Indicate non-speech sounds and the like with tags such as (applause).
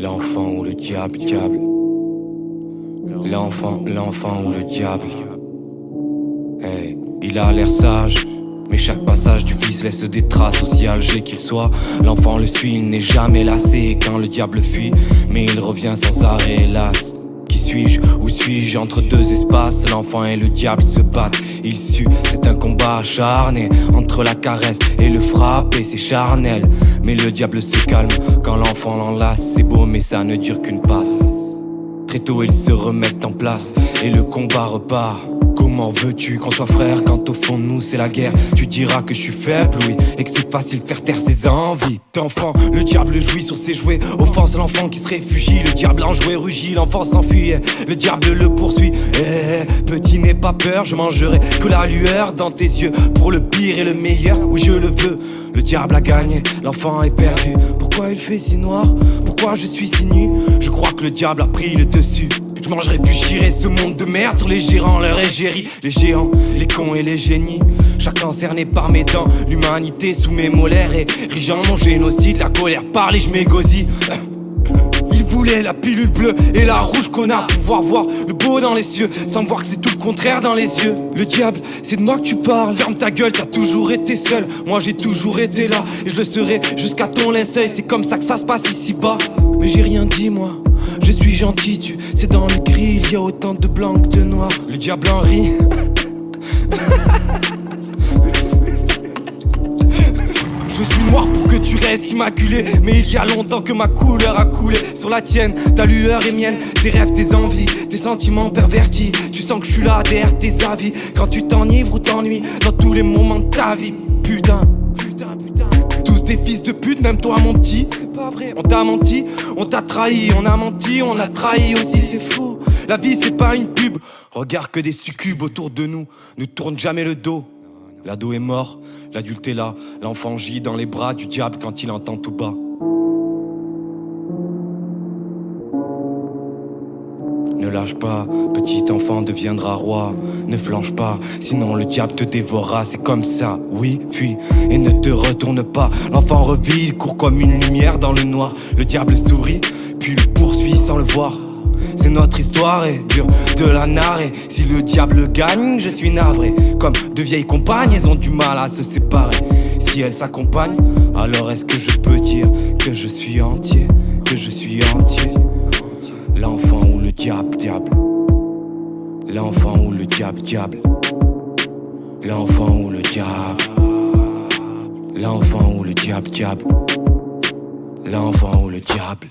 L'enfant ou le diable, diable. L'enfant, l'enfant ou le diable. Hey, il a l'air sage. Mais chaque passage du fils laisse des traces aussi âgé qu'il soit L'enfant le suit, il n'est jamais lassé quand le diable fuit Mais il revient sans arrêt hélas suis-je Où suis-je Entre deux espaces, l'enfant et le diable se battent. Il sue, c'est un combat acharné Entre la caresse et le frappe et c'est charnel. Mais le diable se calme quand l'enfant l'enlace C'est beau mais ça ne dure qu'une passe. Très tôt ils se remettent en place et le combat repart Comment veux-tu qu'on soit frère quand au fond de nous c'est la guerre? Tu diras que je suis faible, oui, et que c'est facile de faire taire ses envies. D'enfant, le diable jouit sur ses jouets. Offense l'enfant qui se réfugie. Le diable en jouet rugit, l'enfant s'enfuit. Le diable le poursuit. Eh, petit n'aie pas peur, je mangerai que la lueur dans tes yeux. Pour le pire et le meilleur, oui je le veux. Le diable a gagné, l'enfant est perdu. Pourquoi il fait si noir? Pourquoi je suis si nu? Le diable a pris le dessus. Je mangerai puis j'irai ce monde de merde sur les gérants, leur égérie Les géants, les cons et les génies. Chacun cerné par mes dents L'humanité sous mes molaires Et rigeant mon génocide. La colère parle et je m'égosille. Il voulait la pilule bleue et la rouge connard Pouvoir voir le beau dans les cieux Sans voir que c'est tout le contraire dans les yeux. Le diable, c'est de moi que tu parles. Ferme ta gueule, t'as toujours été seul. Moi j'ai toujours été là Et je le serai jusqu'à ton linceul C'est comme ça que ça se passe ici bas Mais j'ai rien dit moi je suis gentil, tu c'est dans le gris, il y a autant de blancs que de noirs. Le diable en rit. (laughs) Je suis noir pour que tu restes immaculé Mais il y a longtemps que ma couleur a coulé Sur la tienne, ta lueur est mienne Tes rêves, tes envies, tes sentiments pervertis Tu sens que je suis là derrière tes avis Quand tu t'enivres ou t'ennuies Dans tous les moments de ta vie Putain des fils de pute, même toi mon petit. C'est pas vrai, on t'a menti, on t'a trahi On a menti, on a trahi aussi, c'est faux La vie c'est pas une pub. Regarde que des succubes autour de nous Ne tourne jamais le dos. L'ado est mort, l'adulte est là L'enfant gît dans les bras du diable quand il entend tout bas Ne lâche pas, petit enfant deviendra roi. Ne flanche pas, sinon le diable te dévorera. C'est comme ça, oui, fuis et ne te retourne pas. L'enfant revit, il court comme une lumière dans le noir. Le diable sourit, puis le poursuit sans le voir. C'est notre histoire et dure de la narrer. Si le diable gagne, je suis navré. Comme de vieilles compagnes, elles ont du mal à se séparer. Si elles s'accompagnent, alors est-ce que je peux dire Que je suis entier, que je suis entier? L'enfant diable, diable. L'enfant ou le diable, diable. L'enfant ou le diable. L'enfant ou le diable, diable. L'enfant ou le diable.